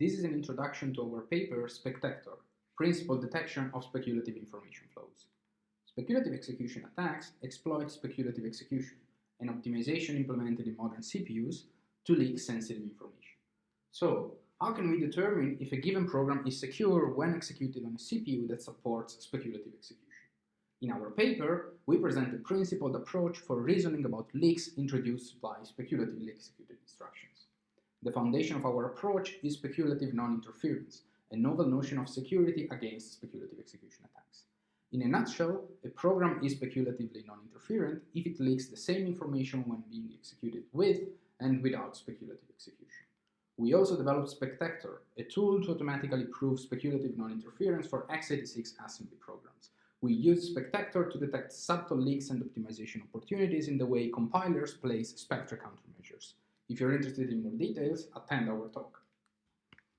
This is an introduction to our paper Spectector, Principled Detection of Speculative Information Flows. Speculative execution attacks exploit speculative execution, an optimization implemented in modern CPUs to leak sensitive information. So, how can we determine if a given program is secure when executed on a CPU that supports speculative execution? In our paper, we present a principled approach for reasoning about leaks introduced by speculatively executed instructions. The foundation of our approach is speculative non-interference, a novel notion of security against speculative execution attacks. In a nutshell, a program is speculatively non-interferent if it leaks the same information when being executed with and without speculative execution. We also developed Spectector, a tool to automatically prove speculative non-interference for x86 assembly programs. We use Spectector to detect subtle leaks and optimization opportunities in the way compilers place spectre countermeasures. If you're interested in more details, attend our talk.